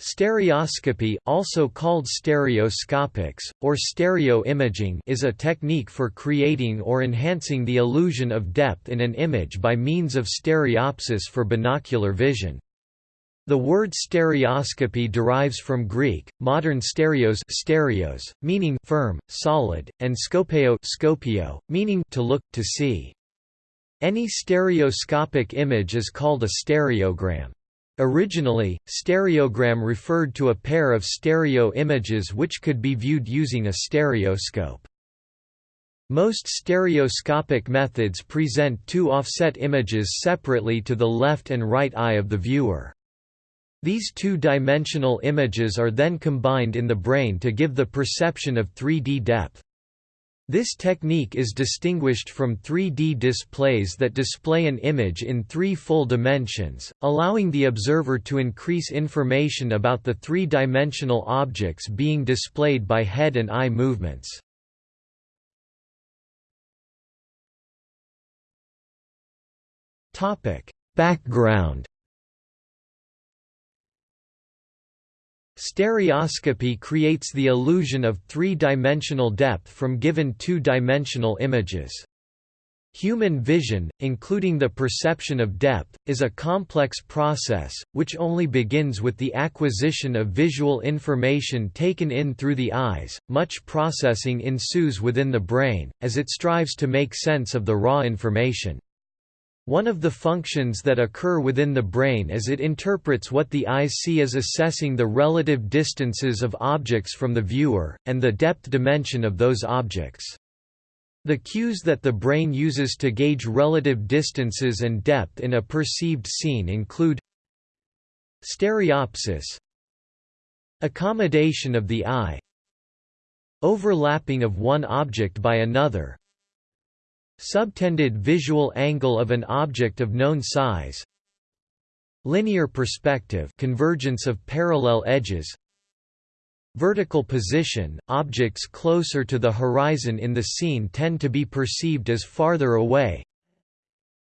Stereoscopy, also called stereoscopics, or stereo imaging is a technique for creating or enhancing the illusion of depth in an image by means of stereopsis for binocular vision. The word stereoscopy derives from Greek, modern stereos, stereos meaning firm, solid, and scopeo, scopio, meaning to look, to see. Any stereoscopic image is called a stereogram. Originally, stereogram referred to a pair of stereo images which could be viewed using a stereoscope. Most stereoscopic methods present two offset images separately to the left and right eye of the viewer. These two-dimensional images are then combined in the brain to give the perception of 3D depth. This technique is distinguished from 3D displays that display an image in three full dimensions, allowing the observer to increase information about the three-dimensional objects being displayed by head and eye movements. Background Stereoscopy creates the illusion of three-dimensional depth from given two-dimensional images. Human vision, including the perception of depth, is a complex process, which only begins with the acquisition of visual information taken in through the eyes. Much processing ensues within the brain, as it strives to make sense of the raw information. One of the functions that occur within the brain as it interprets what the eyes see is assessing the relative distances of objects from the viewer, and the depth dimension of those objects. The cues that the brain uses to gauge relative distances and depth in a perceived scene include Stereopsis Accommodation of the eye Overlapping of one object by another Subtended visual angle of an object of known size Linear perspective convergence of parallel edges Vertical position – Objects closer to the horizon in the scene tend to be perceived as farther away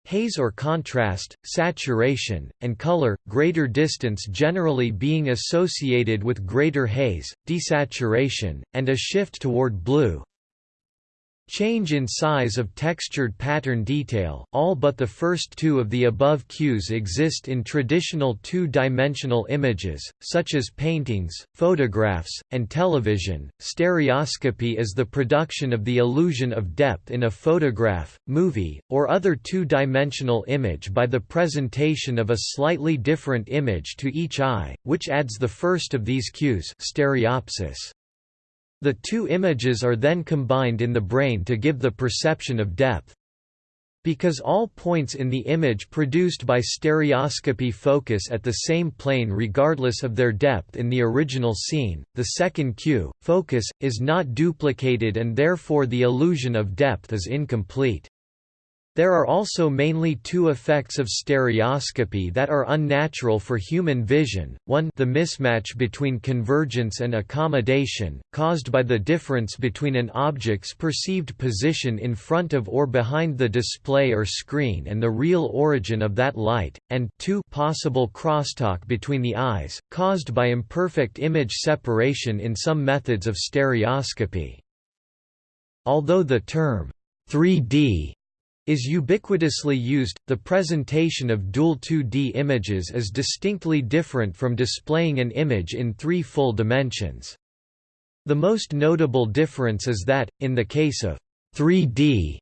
Haze or contrast, saturation, and color, greater distance generally being associated with greater haze, desaturation, and a shift toward blue Change in size of textured pattern detail all but the first two of the above cues exist in traditional two-dimensional images, such as paintings, photographs, and television. Stereoscopy is the production of the illusion of depth in a photograph, movie, or other two-dimensional image by the presentation of a slightly different image to each eye, which adds the first of these cues stereopsis. The two images are then combined in the brain to give the perception of depth. Because all points in the image produced by stereoscopy focus at the same plane regardless of their depth in the original scene, the second cue, focus, is not duplicated and therefore the illusion of depth is incomplete. There are also mainly two effects of stereoscopy that are unnatural for human vision, one the mismatch between convergence and accommodation, caused by the difference between an object's perceived position in front of or behind the display or screen and the real origin of that light, and two possible crosstalk between the eyes, caused by imperfect image separation in some methods of stereoscopy. Although the term 3D is ubiquitously used, the presentation of dual 2D images is distinctly different from displaying an image in three full dimensions. The most notable difference is that, in the case of 3D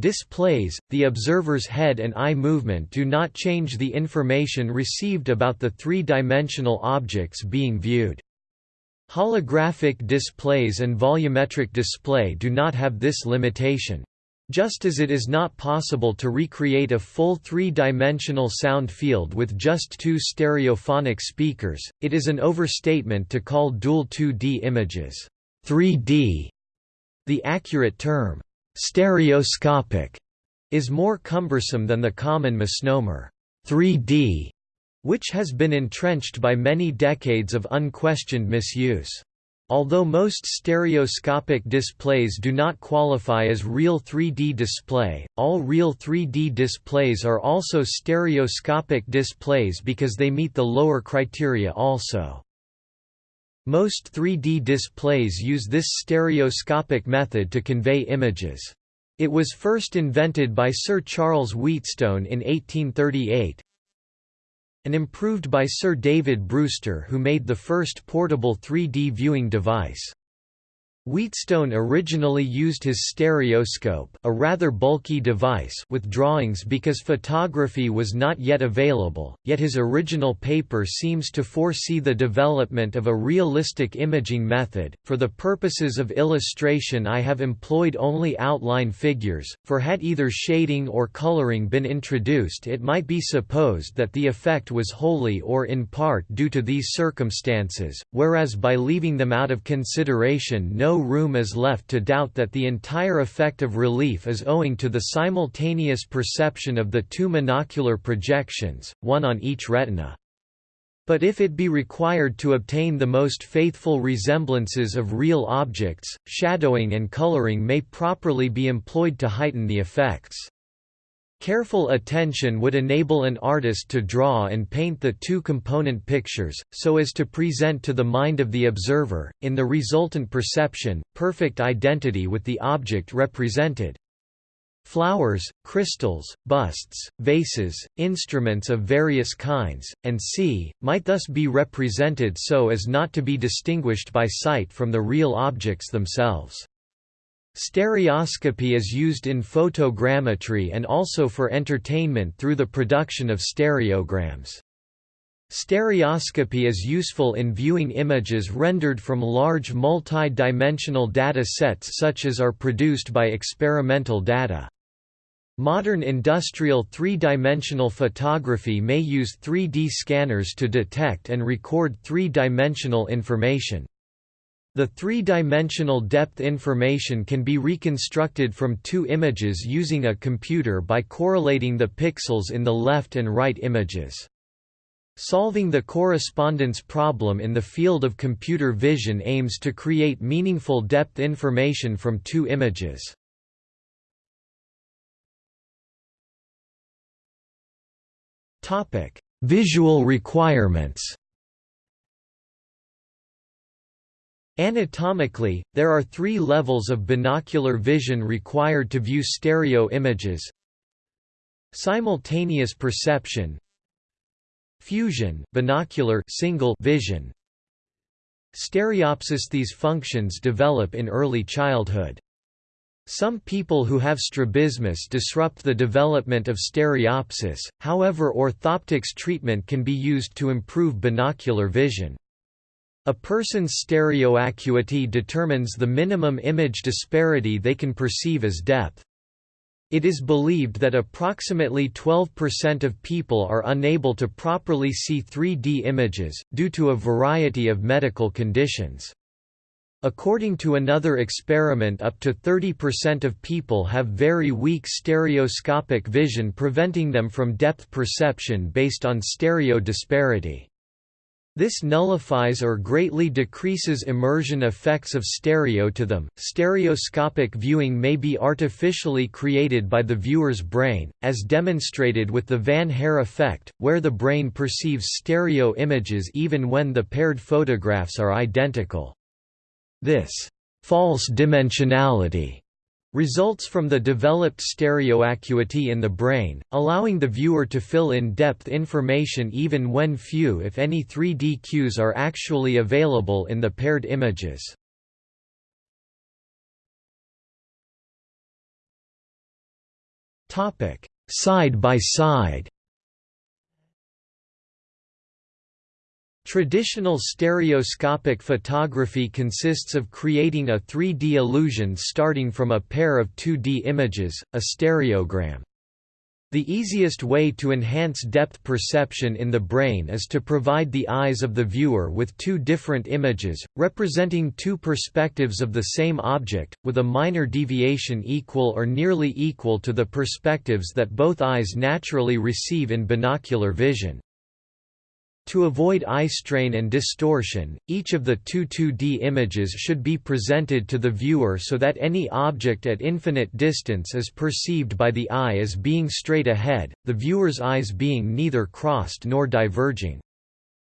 displays, the observer's head and eye movement do not change the information received about the three-dimensional objects being viewed. Holographic displays and volumetric display do not have this limitation. Just as it is not possible to recreate a full three-dimensional sound field with just two stereophonic speakers, it is an overstatement to call dual 2D images 3D. The accurate term, stereoscopic, is more cumbersome than the common misnomer 3D, which has been entrenched by many decades of unquestioned misuse. Although most stereoscopic displays do not qualify as real 3D display, all real 3D displays are also stereoscopic displays because they meet the lower criteria also. Most 3D displays use this stereoscopic method to convey images. It was first invented by Sir Charles Wheatstone in 1838 and improved by Sir David Brewster who made the first portable 3D viewing device. Wheatstone originally used his stereoscope a rather bulky device with drawings because photography was not yet available, yet his original paper seems to foresee the development of a realistic imaging method. For the purposes of illustration I have employed only outline figures, for had either shading or coloring been introduced it might be supposed that the effect was wholly or in part due to these circumstances, whereas by leaving them out of consideration no room is left to doubt that the entire effect of relief is owing to the simultaneous perception of the two monocular projections, one on each retina. But if it be required to obtain the most faithful resemblances of real objects, shadowing and coloring may properly be employed to heighten the effects. Careful attention would enable an artist to draw and paint the two component pictures, so as to present to the mind of the observer, in the resultant perception, perfect identity with the object represented. Flowers, crystals, busts, vases, instruments of various kinds, and c, might thus be represented so as not to be distinguished by sight from the real objects themselves. Stereoscopy is used in photogrammetry and also for entertainment through the production of stereograms. Stereoscopy is useful in viewing images rendered from large multi-dimensional data sets such as are produced by experimental data. Modern industrial three-dimensional photography may use 3D scanners to detect and record three-dimensional information. The three-dimensional depth information can be reconstructed from two images using a computer by correlating the pixels in the left and right images. Solving the correspondence problem in the field of computer vision aims to create meaningful depth information from two images. Visual requirements Anatomically, there are three levels of binocular vision required to view stereo images Simultaneous perception Fusion binocular single vision Stereopsis These functions develop in early childhood. Some people who have strabismus disrupt the development of stereopsis, however orthoptics treatment can be used to improve binocular vision. A person's stereoacuity determines the minimum image disparity they can perceive as depth. It is believed that approximately 12% of people are unable to properly see 3D images, due to a variety of medical conditions. According to another experiment up to 30% of people have very weak stereoscopic vision preventing them from depth perception based on stereo disparity. This nullifies or greatly decreases immersion effects of stereo to them. Stereoscopic viewing may be artificially created by the viewer's brain, as demonstrated with the Van Hare effect, where the brain perceives stereo images even when the paired photographs are identical. This false dimensionality results from the developed stereoacuity in the brain, allowing the viewer to fill in depth information even when few if any 3D cues are actually available in the paired images. Side by side Traditional stereoscopic photography consists of creating a 3D illusion starting from a pair of 2D images, a stereogram. The easiest way to enhance depth perception in the brain is to provide the eyes of the viewer with two different images, representing two perspectives of the same object, with a minor deviation equal or nearly equal to the perspectives that both eyes naturally receive in binocular vision. To avoid eye strain and distortion, each of the two 2D images should be presented to the viewer so that any object at infinite distance is perceived by the eye as being straight ahead, the viewer's eyes being neither crossed nor diverging.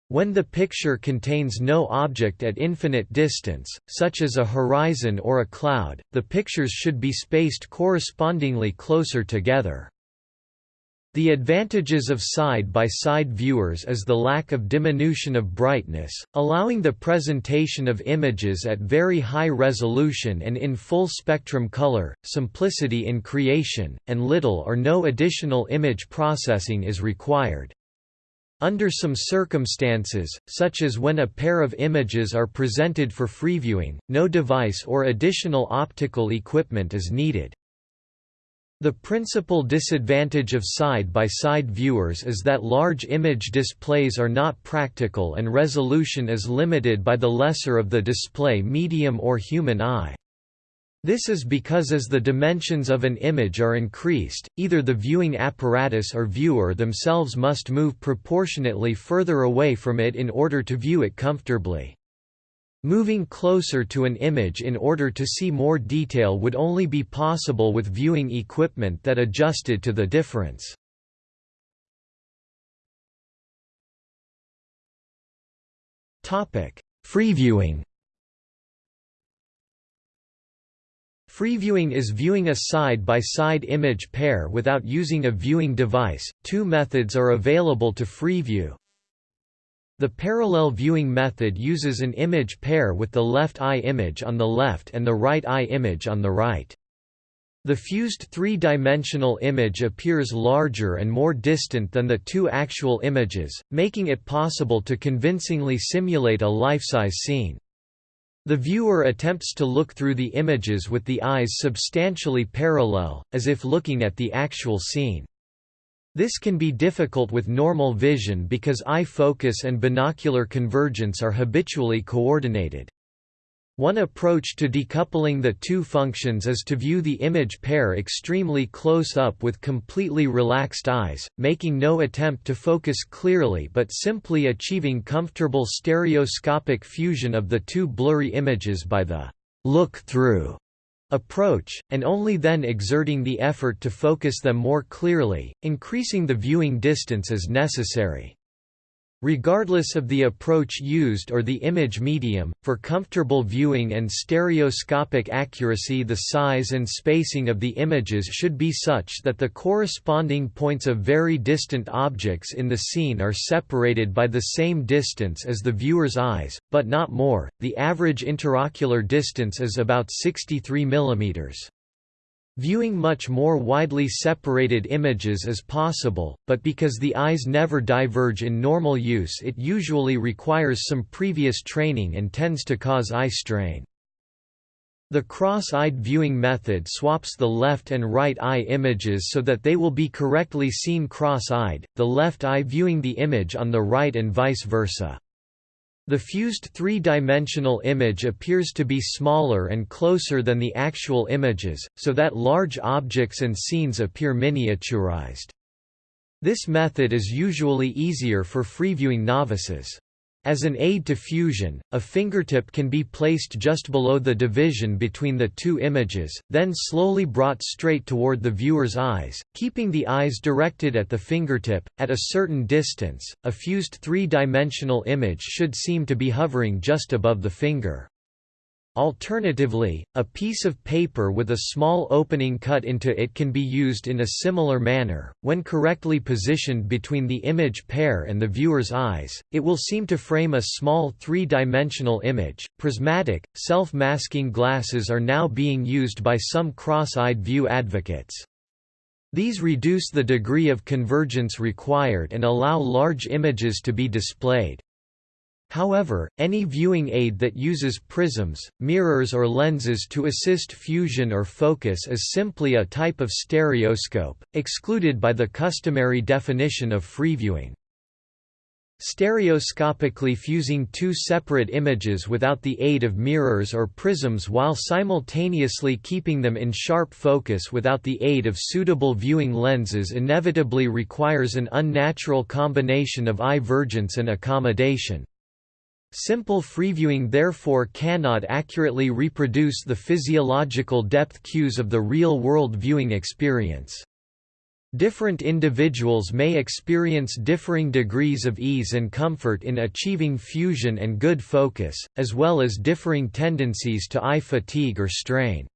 When the picture contains no object at infinite distance, such as a horizon or a cloud, the pictures should be spaced correspondingly closer together. The advantages of side-by-side -side viewers is the lack of diminution of brightness, allowing the presentation of images at very high resolution and in full spectrum color, simplicity in creation, and little or no additional image processing is required. Under some circumstances, such as when a pair of images are presented for freeviewing, no device or additional optical equipment is needed. The principal disadvantage of side-by-side -side viewers is that large image displays are not practical and resolution is limited by the lesser of the display medium or human eye. This is because as the dimensions of an image are increased, either the viewing apparatus or viewer themselves must move proportionately further away from it in order to view it comfortably. Moving closer to an image in order to see more detail would only be possible with viewing equipment that adjusted to the difference. Freeviewing Freeviewing is viewing a side-by-side -side image pair without using a viewing device. Two methods are available to freeview. The parallel viewing method uses an image pair with the left eye image on the left and the right eye image on the right. The fused three-dimensional image appears larger and more distant than the two actual images, making it possible to convincingly simulate a life-size scene. The viewer attempts to look through the images with the eyes substantially parallel, as if looking at the actual scene. This can be difficult with normal vision because eye focus and binocular convergence are habitually coordinated. One approach to decoupling the two functions is to view the image pair extremely close up with completely relaxed eyes, making no attempt to focus clearly but simply achieving comfortable stereoscopic fusion of the two blurry images by the look-through approach, and only then exerting the effort to focus them more clearly, increasing the viewing distance as necessary. Regardless of the approach used or the image medium, for comfortable viewing and stereoscopic accuracy the size and spacing of the images should be such that the corresponding points of very distant objects in the scene are separated by the same distance as the viewer's eyes, but not more. The average interocular distance is about 63 mm. Viewing much more widely separated images is possible, but because the eyes never diverge in normal use it usually requires some previous training and tends to cause eye strain. The cross-eyed viewing method swaps the left and right eye images so that they will be correctly seen cross-eyed, the left eye viewing the image on the right and vice versa. The fused three-dimensional image appears to be smaller and closer than the actual images, so that large objects and scenes appear miniaturized. This method is usually easier for freeviewing novices. As an aid to fusion, a fingertip can be placed just below the division between the two images, then slowly brought straight toward the viewer's eyes, keeping the eyes directed at the fingertip. At a certain distance, a fused three dimensional image should seem to be hovering just above the finger. Alternatively, a piece of paper with a small opening cut into it can be used in a similar manner. When correctly positioned between the image pair and the viewer's eyes, it will seem to frame a small three dimensional image. Prismatic, self masking glasses are now being used by some cross eyed view advocates. These reduce the degree of convergence required and allow large images to be displayed. However, any viewing aid that uses prisms, mirrors or lenses to assist fusion or focus is simply a type of stereoscope, excluded by the customary definition of freeviewing. Stereoscopically fusing two separate images without the aid of mirrors or prisms while simultaneously keeping them in sharp focus without the aid of suitable viewing lenses inevitably requires an unnatural combination of eye vergence and accommodation. Simple freeviewing therefore cannot accurately reproduce the physiological depth cues of the real-world viewing experience. Different individuals may experience differing degrees of ease and comfort in achieving fusion and good focus, as well as differing tendencies to eye fatigue or strain.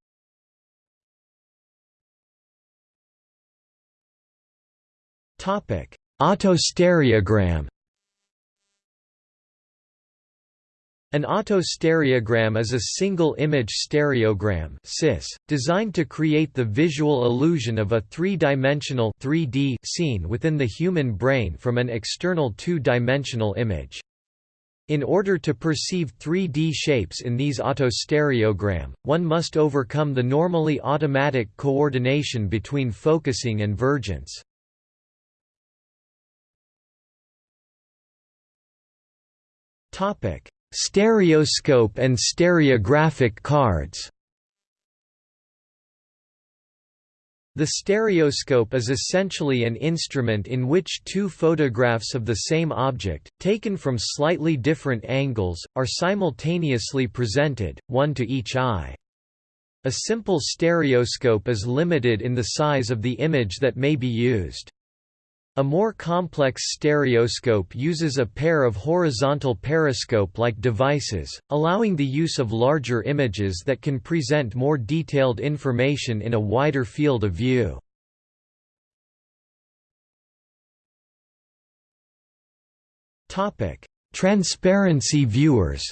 Autostereogram An autostereogram is a single-image stereogram (CIS), designed to create the visual illusion of a three-dimensional (3D) scene within the human brain from an external two-dimensional image. In order to perceive 3D shapes in these autostereogram, one must overcome the normally automatic coordination between focusing and vergence. Topic Stereoscope and stereographic cards The stereoscope is essentially an instrument in which two photographs of the same object, taken from slightly different angles, are simultaneously presented, one to each eye. A simple stereoscope is limited in the size of the image that may be used. A more complex stereoscope uses a pair of horizontal periscope-like devices, allowing the use of larger images that can present more detailed information in a wider field of view. Transparency viewers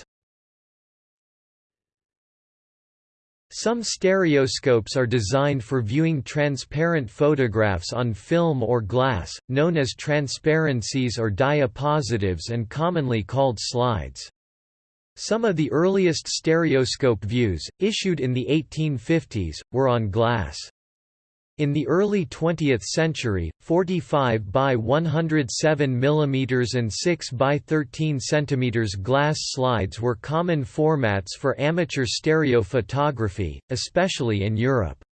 Some stereoscopes are designed for viewing transparent photographs on film or glass, known as transparencies or diapositives and commonly called slides. Some of the earliest stereoscope views, issued in the 1850s, were on glass. In the early 20th century, 45 by 107 mm and 6 by 13 cm glass slides were common formats for amateur stereo photography, especially in Europe.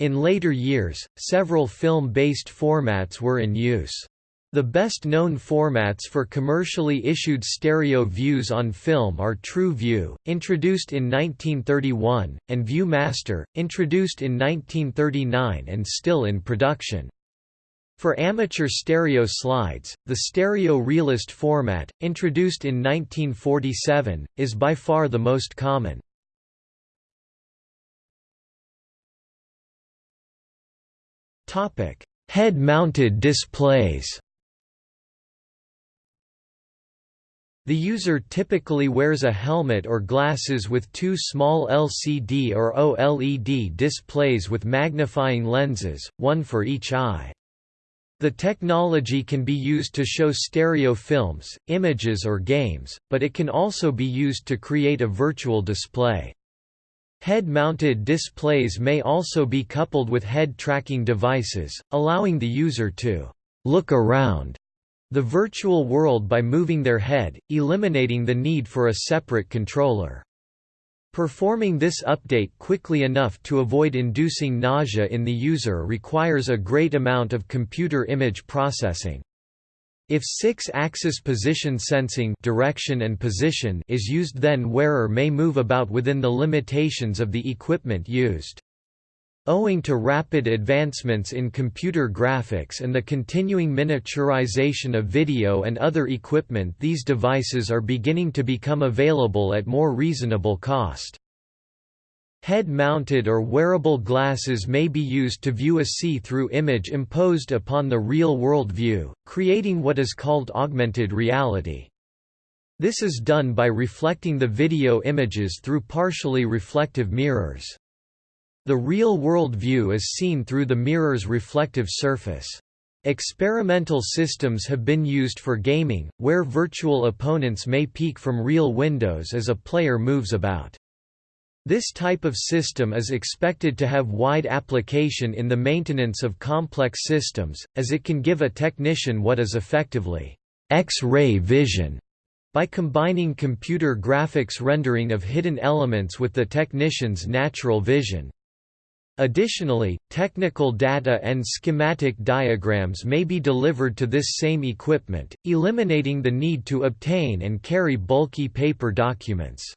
In later years, several film-based formats were in use. The best-known formats for commercially issued stereo views on film are Tru-Vue, introduced in 1931, and View-Master, introduced in 1939 and still in production. For amateur stereo slides, the Stereo Realist format, introduced in 1947, is by far the most common. Head-mounted displays The user typically wears a helmet or glasses with two small LCD or OLED displays with magnifying lenses, one for each eye. The technology can be used to show stereo films, images or games, but it can also be used to create a virtual display. Head-mounted displays may also be coupled with head tracking devices, allowing the user to «look around» the virtual world by moving their head, eliminating the need for a separate controller. Performing this update quickly enough to avoid inducing nausea in the user requires a great amount of computer image processing. If six-axis position sensing direction and position is used then wearer may move about within the limitations of the equipment used. Owing to rapid advancements in computer graphics and the continuing miniaturization of video and other equipment these devices are beginning to become available at more reasonable cost. Head-mounted or wearable glasses may be used to view a see-through image imposed upon the real-world view, creating what is called augmented reality. This is done by reflecting the video images through partially reflective mirrors. The real-world view is seen through the mirror's reflective surface. Experimental systems have been used for gaming, where virtual opponents may peek from real windows as a player moves about. This type of system is expected to have wide application in the maintenance of complex systems, as it can give a technician what is effectively X-ray vision by combining computer graphics rendering of hidden elements with the technician's natural vision. Additionally, technical data and schematic diagrams may be delivered to this same equipment, eliminating the need to obtain and carry bulky paper documents.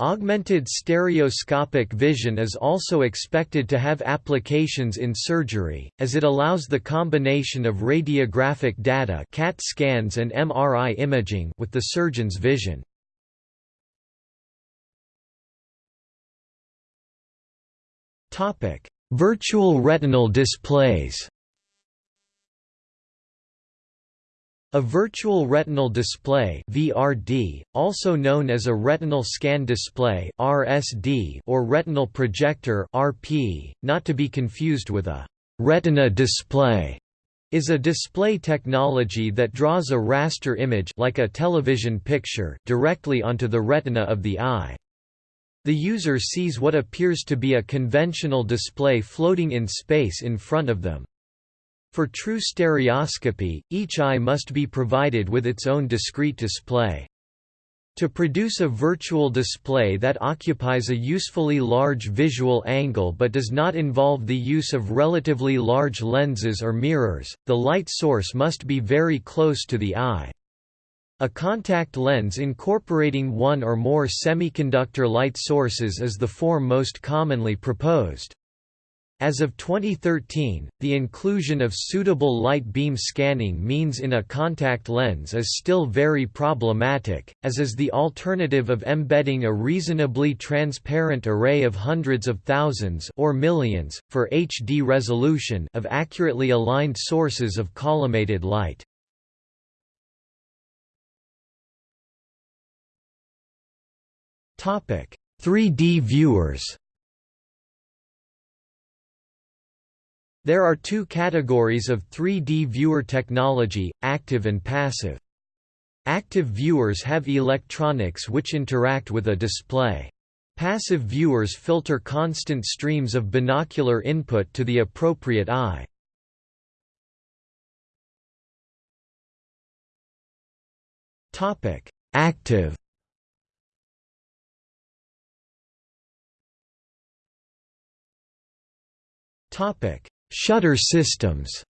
Augmented stereoscopic vision is also expected to have applications in surgery, as it allows the combination of radiographic data CAT scans and MRI imaging with the surgeon's vision. Virtual retinal displays A virtual retinal display (VRD), also known as a retinal scan display (RSD) or retinal projector (RP), not to be confused with a retina display, is a display technology that draws a raster image like a television picture directly onto the retina of the eye. The user sees what appears to be a conventional display floating in space in front of them. For true stereoscopy, each eye must be provided with its own discrete display. To produce a virtual display that occupies a usefully large visual angle but does not involve the use of relatively large lenses or mirrors, the light source must be very close to the eye. A contact lens incorporating one or more semiconductor light sources is the form most commonly proposed. As of 2013, the inclusion of suitable light beam scanning means in a contact lens is still very problematic, as is the alternative of embedding a reasonably transparent array of hundreds of thousands or millions, for HD resolution of accurately aligned sources of collimated light. Topic: 3D viewers. There are two categories of 3D viewer technology, active and passive. Active viewers have electronics which interact with a display. Passive viewers filter constant streams of binocular input to the appropriate eye. Active Shutter systems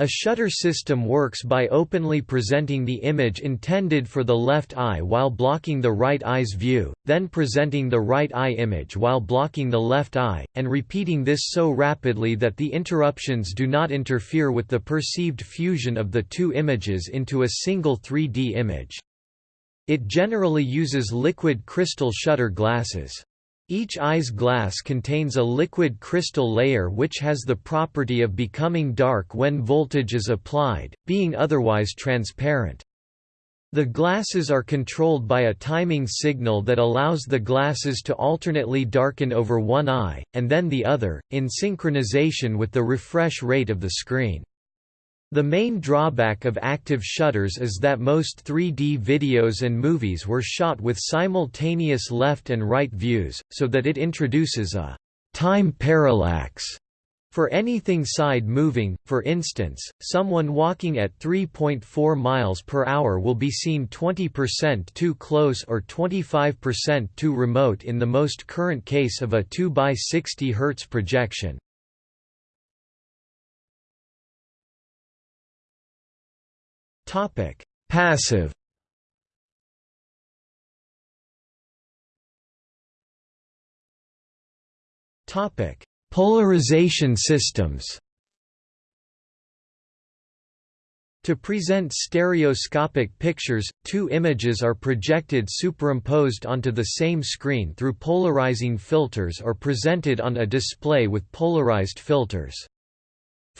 A shutter system works by openly presenting the image intended for the left eye while blocking the right eye's view, then presenting the right eye image while blocking the left eye, and repeating this so rapidly that the interruptions do not interfere with the perceived fusion of the two images into a single 3D image. It generally uses liquid crystal shutter glasses. Each eye's glass contains a liquid crystal layer which has the property of becoming dark when voltage is applied, being otherwise transparent. The glasses are controlled by a timing signal that allows the glasses to alternately darken over one eye, and then the other, in synchronization with the refresh rate of the screen. The main drawback of active shutters is that most 3D videos and movies were shot with simultaneous left and right views, so that it introduces a time parallax for anything side moving, for instance, someone walking at 3.4 miles per hour will be seen 20% too close or 25% too remote in the most current case of a 2 by 60 Hz projection. Topic: Passive. Topic: Polarization systems. To present stereoscopic pictures, two images are projected superimposed onto the same screen through polarizing filters or presented on a display with polarized filters.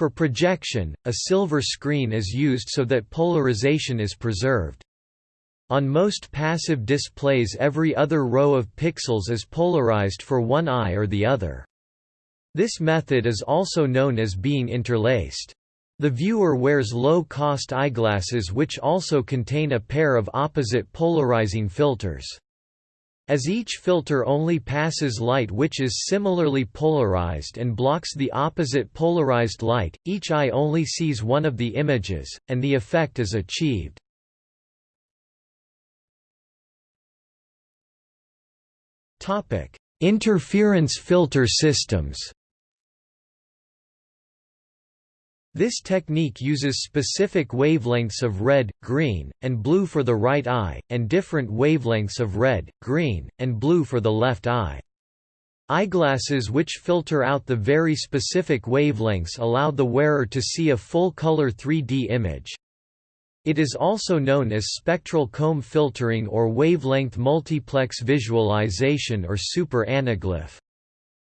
For projection, a silver screen is used so that polarization is preserved. On most passive displays every other row of pixels is polarized for one eye or the other. This method is also known as being interlaced. The viewer wears low-cost eyeglasses which also contain a pair of opposite polarizing filters. As each filter only passes light which is similarly polarized and blocks the opposite polarized light, each eye only sees one of the images, and the effect is achieved. Interference filter systems This technique uses specific wavelengths of red, green, and blue for the right eye, and different wavelengths of red, green, and blue for the left eye. Eyeglasses which filter out the very specific wavelengths allow the wearer to see a full-color 3D image. It is also known as spectral comb filtering or wavelength multiplex visualization or super anaglyph.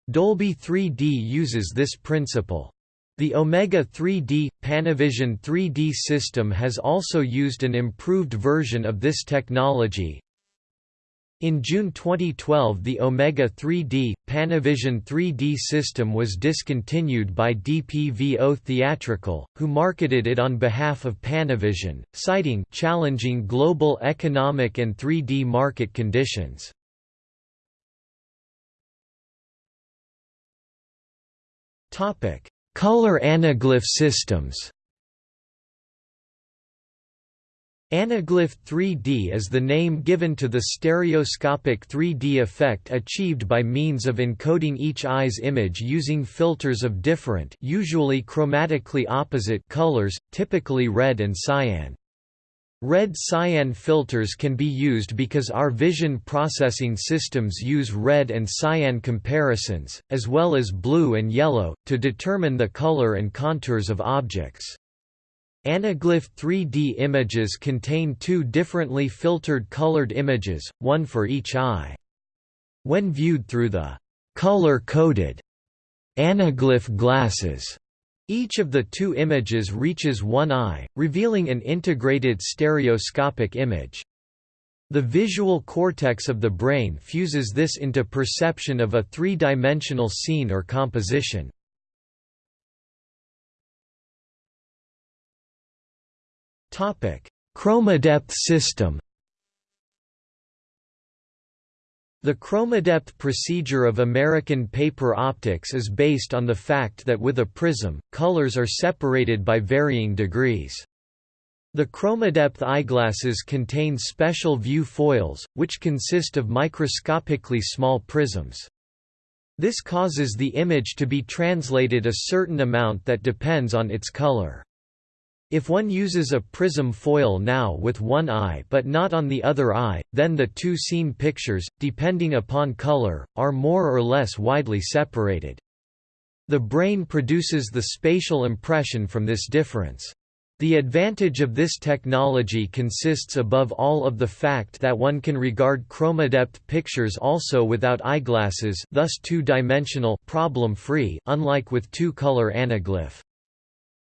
Dolby 3D uses this principle. The Omega 3D, Panavision 3D system has also used an improved version of this technology. In June 2012 the Omega 3D, Panavision 3D system was discontinued by DPVO Theatrical, who marketed it on behalf of Panavision, citing challenging global economic and 3D market conditions. Topic Color anaglyph systems Anaglyph 3D is the name given to the stereoscopic 3D effect achieved by means of encoding each eye's image using filters of different usually chromatically opposite colors, typically red and cyan. Red cyan filters can be used because our vision processing systems use red and cyan comparisons, as well as blue and yellow, to determine the color and contours of objects. Anaglyph 3D images contain two differently filtered colored images, one for each eye. When viewed through the color-coded anaglyph glasses, each of the two images reaches one eye, revealing an integrated stereoscopic image. The visual cortex of the brain fuses this into perception of a three-dimensional scene or composition. Chroma depth system The chromadepth procedure of American paper optics is based on the fact that with a prism, colors are separated by varying degrees. The chromadepth eyeglasses contain special view foils, which consist of microscopically small prisms. This causes the image to be translated a certain amount that depends on its color. If one uses a prism foil now with one eye but not on the other eye, then the two seen pictures, depending upon color, are more or less widely separated. The brain produces the spatial impression from this difference. The advantage of this technology consists above all of the fact that one can regard chromadepth pictures also without eyeglasses thus two-dimensional problem-free unlike with two-color anaglyph.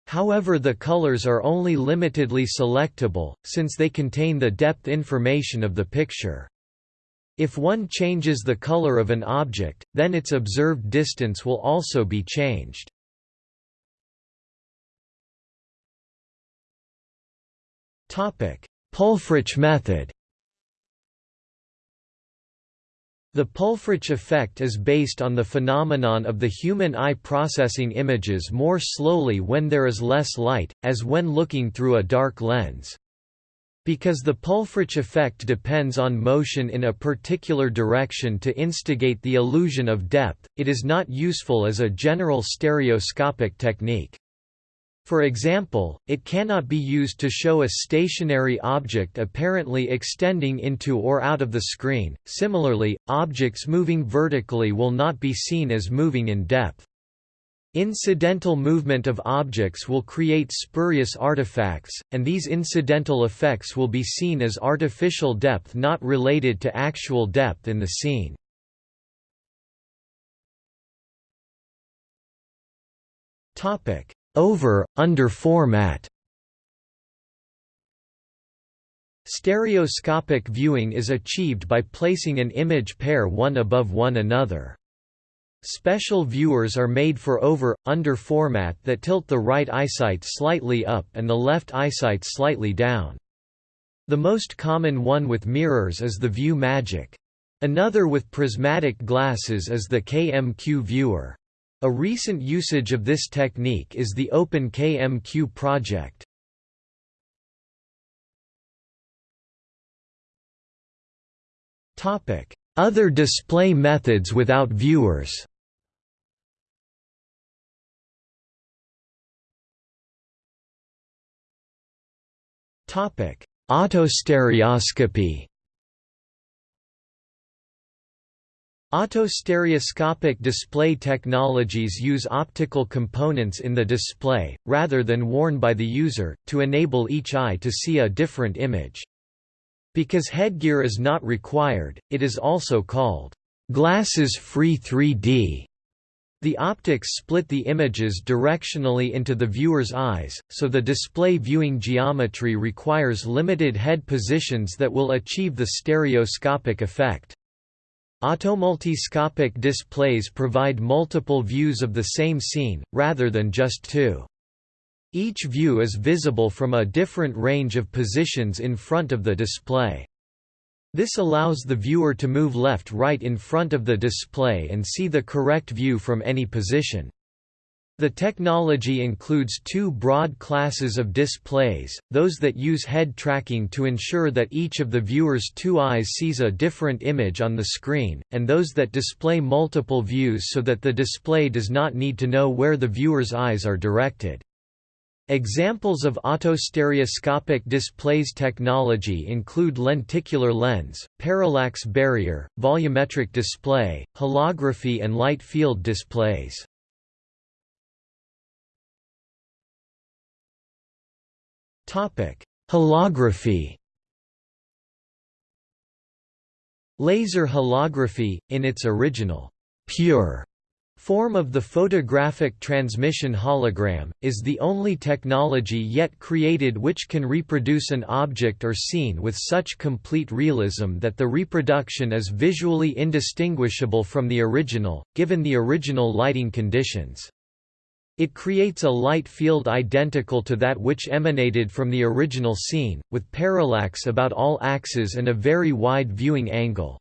However the colors are only limitedly selectable, since they contain the depth information of the picture. If one changes the color of an object, then its observed distance will also be changed. Pulfrich method The Pulfrich effect is based on the phenomenon of the human eye processing images more slowly when there is less light, as when looking through a dark lens. Because the Pulfrich effect depends on motion in a particular direction to instigate the illusion of depth, it is not useful as a general stereoscopic technique. For example, it cannot be used to show a stationary object apparently extending into or out of the screen. Similarly, objects moving vertically will not be seen as moving in depth. Incidental movement of objects will create spurious artifacts, and these incidental effects will be seen as artificial depth not related to actual depth in the scene. Topic: over, under format Stereoscopic viewing is achieved by placing an image pair one above one another. Special viewers are made for over, under format that tilt the right eyesight slightly up and the left eyesight slightly down. The most common one with mirrors is the View Magic. Another with prismatic glasses is the KMQ viewer. A recent usage of this technique is the OpenKMQ project. Other display methods without viewers. Autostereoscopy. Autostereoscopic display technologies use optical components in the display, rather than worn by the user, to enable each eye to see a different image. Because headgear is not required, it is also called glasses-free 3D. The optics split the images directionally into the viewer's eyes, so the display viewing geometry requires limited head positions that will achieve the stereoscopic effect. Automultiscopic displays provide multiple views of the same scene, rather than just two. Each view is visible from a different range of positions in front of the display. This allows the viewer to move left-right in front of the display and see the correct view from any position. The technology includes two broad classes of displays, those that use head tracking to ensure that each of the viewer's two eyes sees a different image on the screen, and those that display multiple views so that the display does not need to know where the viewer's eyes are directed. Examples of autostereoscopic displays technology include lenticular lens, parallax barrier, volumetric display, holography and light field displays. Topic: Holography. Laser holography, in its original pure form of the photographic transmission hologram, is the only technology yet created which can reproduce an object or scene with such complete realism that the reproduction is visually indistinguishable from the original, given the original lighting conditions. It creates a light field identical to that which emanated from the original scene, with parallax about all axes and a very wide viewing angle.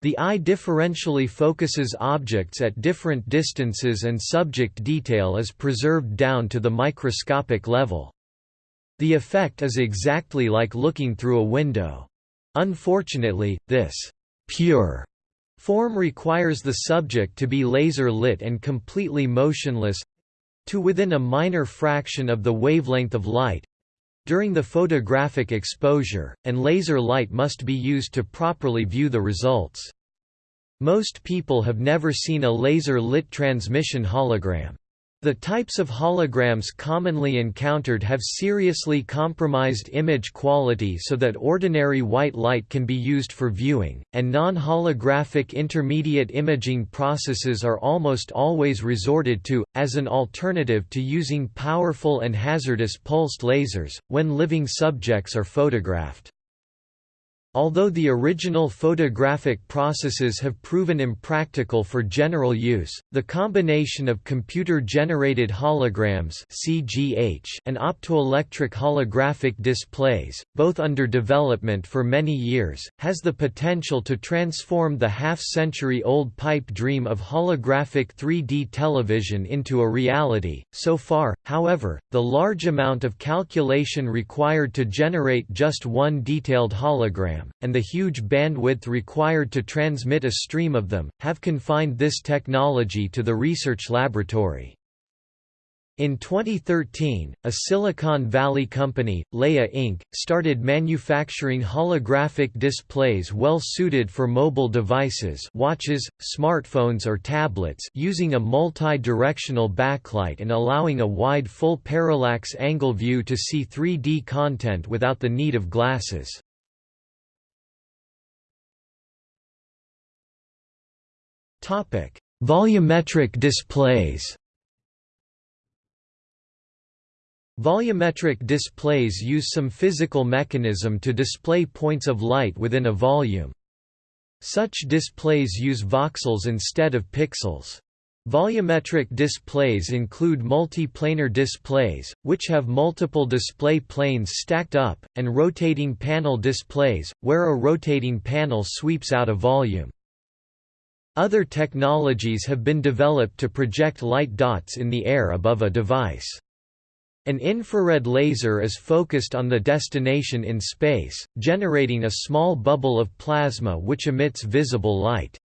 The eye differentially focuses objects at different distances and subject detail is preserved down to the microscopic level. The effect is exactly like looking through a window. Unfortunately, this pure form requires the subject to be laser lit and completely motionless to within a minor fraction of the wavelength of light during the photographic exposure, and laser light must be used to properly view the results. Most people have never seen a laser-lit transmission hologram. The types of holograms commonly encountered have seriously compromised image quality so that ordinary white light can be used for viewing, and non-holographic intermediate imaging processes are almost always resorted to, as an alternative to using powerful and hazardous pulsed lasers, when living subjects are photographed. Although the original photographic processes have proven impractical for general use, the combination of computer-generated holograms (CGH) and optoelectric holographic displays, both under development for many years, has the potential to transform the half-century-old pipe dream of holographic 3D television into a reality. So far, however, the large amount of calculation required to generate just one detailed hologram and the huge bandwidth required to transmit a stream of them, have confined this technology to the research laboratory. In 2013, a Silicon Valley company, Leia Inc., started manufacturing holographic displays well suited for mobile devices watches, smartphones or tablets using a multi-directional backlight and allowing a wide full parallax angle view to see 3D content without the need of glasses. Topic: Volumetric displays. Volumetric displays use some physical mechanism to display points of light within a volume. Such displays use voxels instead of pixels. Volumetric displays include multi-planar displays, which have multiple display planes stacked up, and rotating panel displays, where a rotating panel sweeps out a volume. Other technologies have been developed to project light dots in the air above a device. An infrared laser is focused on the destination in space, generating a small bubble of plasma which emits visible light.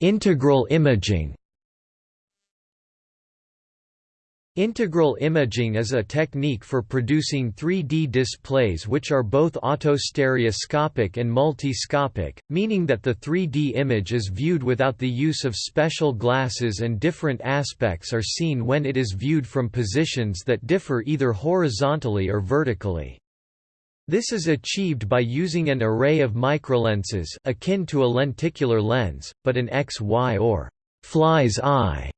Integral imaging Integral imaging is a technique for producing 3D displays which are both autostereoscopic and multiscopic, meaning that the 3D image is viewed without the use of special glasses and different aspects are seen when it is viewed from positions that differ either horizontally or vertically. This is achieved by using an array of microlenses akin to a lenticular lens, but an XY or fly's eye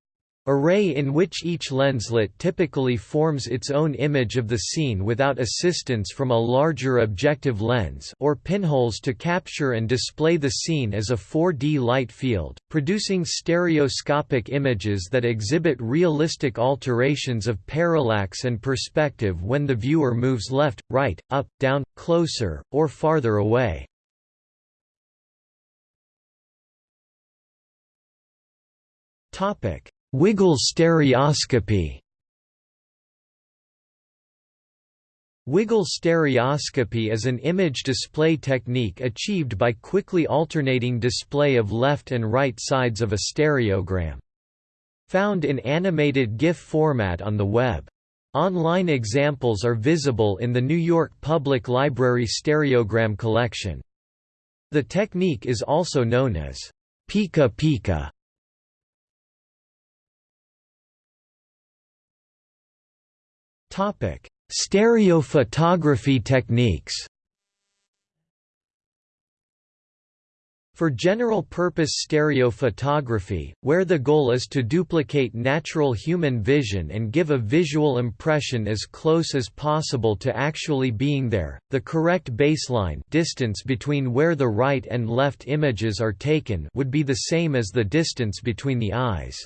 Array in which each lenslet typically forms its own image of the scene without assistance from a larger objective lens or pinholes to capture and display the scene as a 4D light field, producing stereoscopic images that exhibit realistic alterations of parallax and perspective when the viewer moves left, right, up, down, closer, or farther away. Topic Wiggle stereoscopy Wiggle stereoscopy is an image display technique achieved by quickly alternating display of left and right sides of a stereogram. Found in animated GIF format on the web. Online examples are visible in the New York Public Library Stereogram Collection. The technique is also known as Piku-Piku Topic: Stereophotography techniques. For general-purpose stereophotography, where the goal is to duplicate natural human vision and give a visual impression as close as possible to actually being there, the correct baseline distance between where the right and left images are taken would be the same as the distance between the eyes.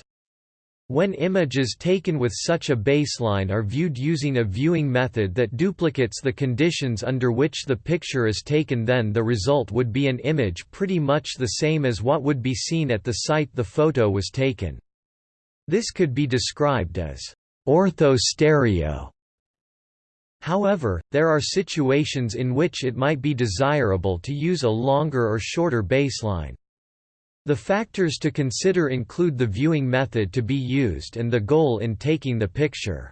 When images taken with such a baseline are viewed using a viewing method that duplicates the conditions under which the picture is taken then the result would be an image pretty much the same as what would be seen at the site the photo was taken. This could be described as ortho-stereo. However, there are situations in which it might be desirable to use a longer or shorter baseline. The factors to consider include the viewing method to be used and the goal in taking the picture.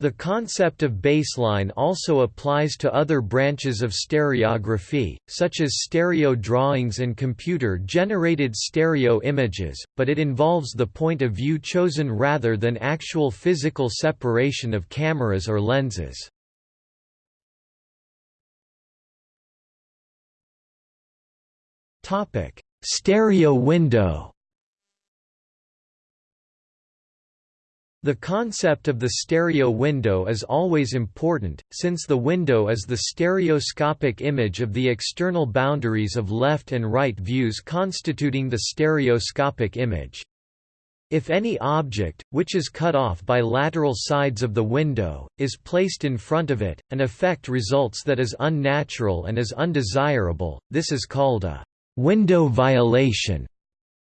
The concept of baseline also applies to other branches of stereography, such as stereo drawings and computer-generated stereo images, but it involves the point of view chosen rather than actual physical separation of cameras or lenses. Topic: Stereo window The concept of the stereo window is always important, since the window is the stereoscopic image of the external boundaries of left and right views constituting the stereoscopic image. If any object, which is cut off by lateral sides of the window, is placed in front of it, an effect results that is unnatural and is undesirable, this is called a window violation.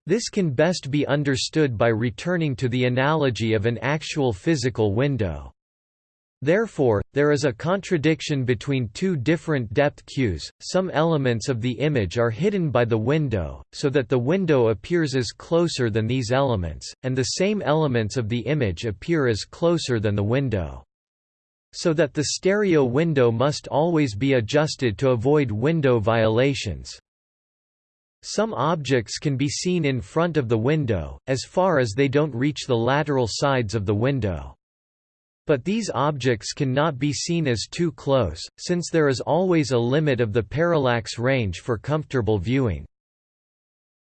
This can best be understood by returning to the analogy of an actual physical window. Therefore, there is a contradiction between two different depth cues, some elements of the image are hidden by the window, so that the window appears as closer than these elements, and the same elements of the image appear as closer than the window. So that the stereo window must always be adjusted to avoid window violations. Some objects can be seen in front of the window, as far as they don't reach the lateral sides of the window. But these objects cannot be seen as too close, since there is always a limit of the parallax range for comfortable viewing.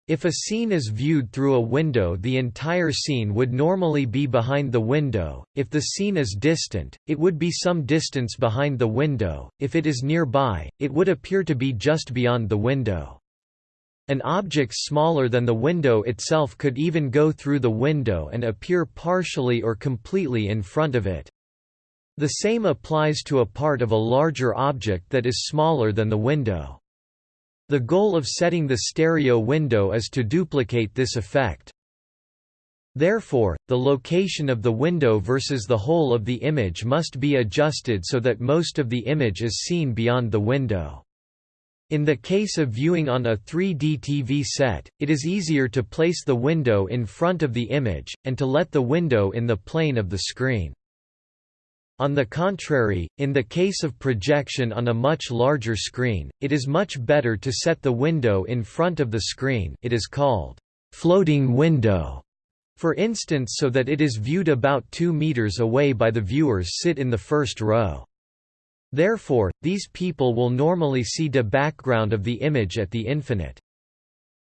If a scene is viewed through a window the entire scene would normally be behind the window, if the scene is distant, it would be some distance behind the window, if it is nearby, it would appear to be just beyond the window. An object smaller than the window itself could even go through the window and appear partially or completely in front of it. The same applies to a part of a larger object that is smaller than the window. The goal of setting the stereo window is to duplicate this effect. Therefore, the location of the window versus the whole of the image must be adjusted so that most of the image is seen beyond the window. In the case of viewing on a 3D TV set, it is easier to place the window in front of the image, and to let the window in the plane of the screen. On the contrary, in the case of projection on a much larger screen, it is much better to set the window in front of the screen it is called floating window, for instance so that it is viewed about 2 meters away by the viewers sit in the first row. Therefore, these people will normally see the background of the image at the infinite.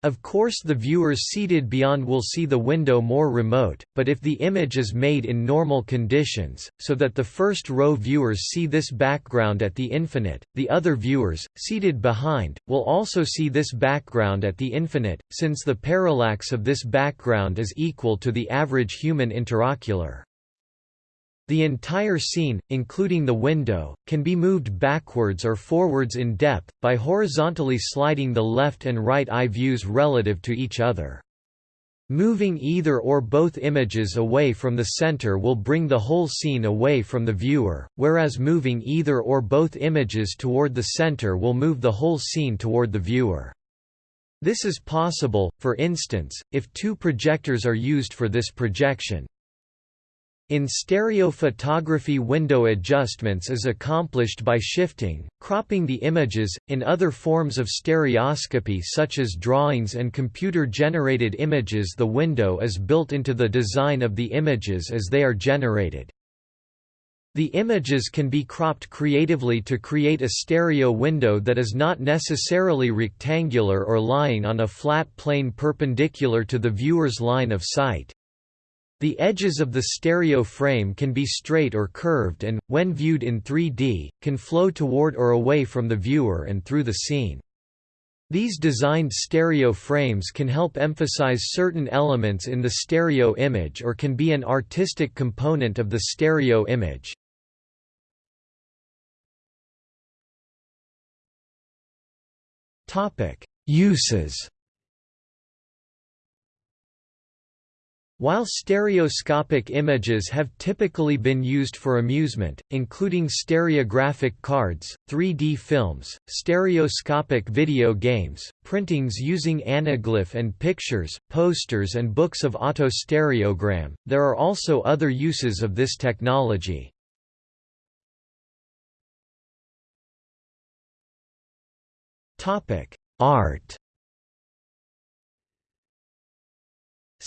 Of course the viewers seated beyond will see the window more remote, but if the image is made in normal conditions, so that the first row viewers see this background at the infinite, the other viewers, seated behind, will also see this background at the infinite, since the parallax of this background is equal to the average human interocular. The entire scene, including the window, can be moved backwards or forwards in depth, by horizontally sliding the left and right eye views relative to each other. Moving either or both images away from the center will bring the whole scene away from the viewer, whereas moving either or both images toward the center will move the whole scene toward the viewer. This is possible, for instance, if two projectors are used for this projection. In stereophotography window adjustments is accomplished by shifting, cropping the images, in other forms of stereoscopy such as drawings and computer-generated images the window is built into the design of the images as they are generated. The images can be cropped creatively to create a stereo window that is not necessarily rectangular or lying on a flat plane perpendicular to the viewer's line of sight. The edges of the stereo frame can be straight or curved and, when viewed in 3D, can flow toward or away from the viewer and through the scene. These designed stereo frames can help emphasize certain elements in the stereo image or can be an artistic component of the stereo image. Uses While stereoscopic images have typically been used for amusement, including stereographic cards, 3D films, stereoscopic video games, printings using anaglyph and pictures, posters and books of autostereogram, there are also other uses of this technology. Art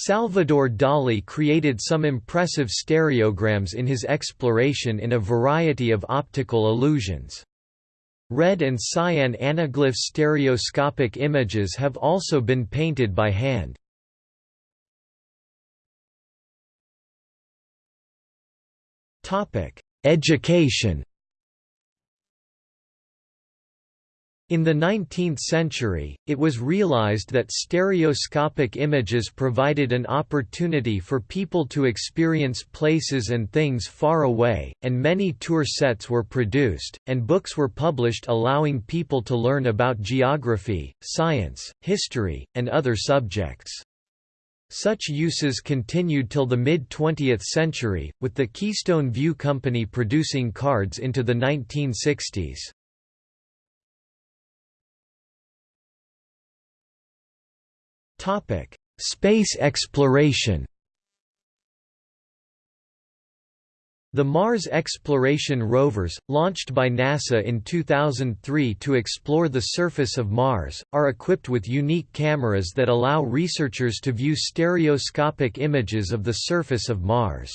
Salvador Dali created some impressive stereograms in his exploration in a variety of optical illusions. Red and cyan anaglyph stereoscopic images have also been painted by hand. Education In the 19th century, it was realized that stereoscopic images provided an opportunity for people to experience places and things far away, and many tour sets were produced, and books were published allowing people to learn about geography, science, history, and other subjects. Such uses continued till the mid-20th century, with the Keystone View Company producing cards into the 1960s. Topic: Space exploration. The Mars exploration rovers, launched by NASA in 2003 to explore the surface of Mars, are equipped with unique cameras that allow researchers to view stereoscopic images of the surface of Mars.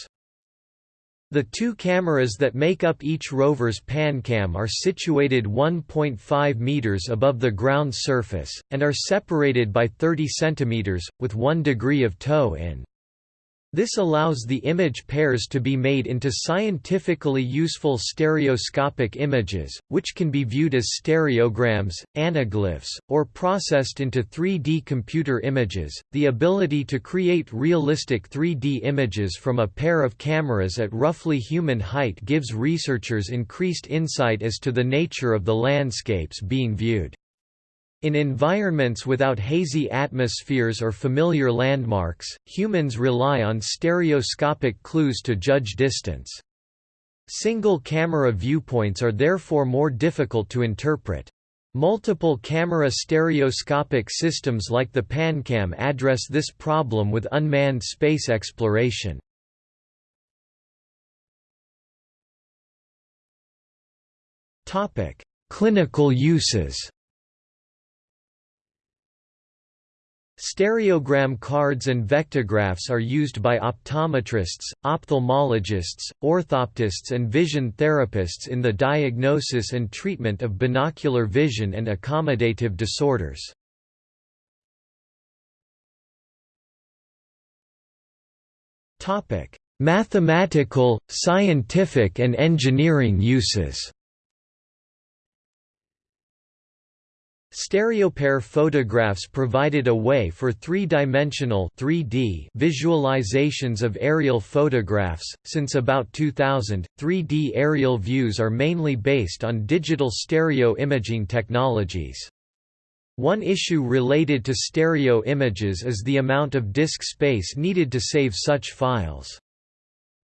The two cameras that make up each rover's PanCam are situated 1.5 meters above the ground surface, and are separated by 30 centimeters, with 1 degree of toe-in. This allows the image pairs to be made into scientifically useful stereoscopic images, which can be viewed as stereograms, anaglyphs, or processed into 3D computer images. The ability to create realistic 3D images from a pair of cameras at roughly human height gives researchers increased insight as to the nature of the landscapes being viewed. In environments without hazy atmospheres or familiar landmarks, humans rely on stereoscopic clues to judge distance. Single-camera viewpoints are therefore more difficult to interpret. Multiple camera stereoscopic systems like the PanCam address this problem with unmanned space exploration. Clinical uses Stereogram cards and vectographs are used by optometrists, ophthalmologists, orthoptists and vision therapists in the diagnosis and treatment of binocular vision and accommodative disorders. Mathematical, scientific and engineering uses Stereopair photographs provided a way for three-dimensional (3D) visualizations of aerial photographs. Since about 2000, 3D aerial views are mainly based on digital stereo imaging technologies. One issue related to stereo images is the amount of disk space needed to save such files.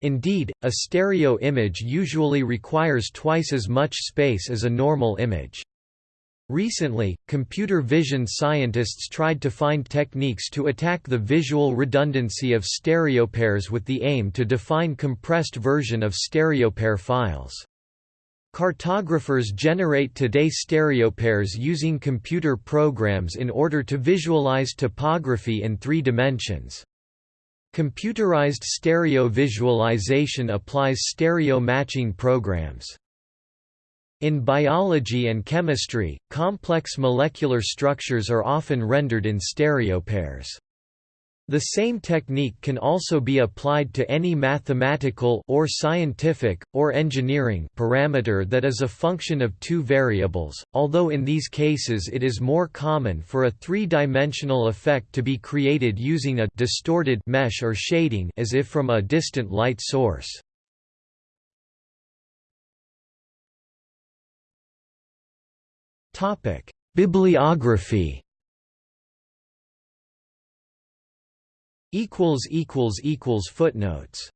Indeed, a stereo image usually requires twice as much space as a normal image. Recently, computer vision scientists tried to find techniques to attack the visual redundancy of stereopairs with the aim to define compressed version of stereopair files. Cartographers generate today stereopairs using computer programs in order to visualize topography in three dimensions. Computerized stereo visualization applies stereo matching programs. In biology and chemistry, complex molecular structures are often rendered in stereopairs. The same technique can also be applied to any mathematical or scientific, or engineering parameter that is a function of two variables, although in these cases it is more common for a three-dimensional effect to be created using a distorted mesh or shading as if from a distant light source. Topic: Bibliography. Equals equals equals footnotes.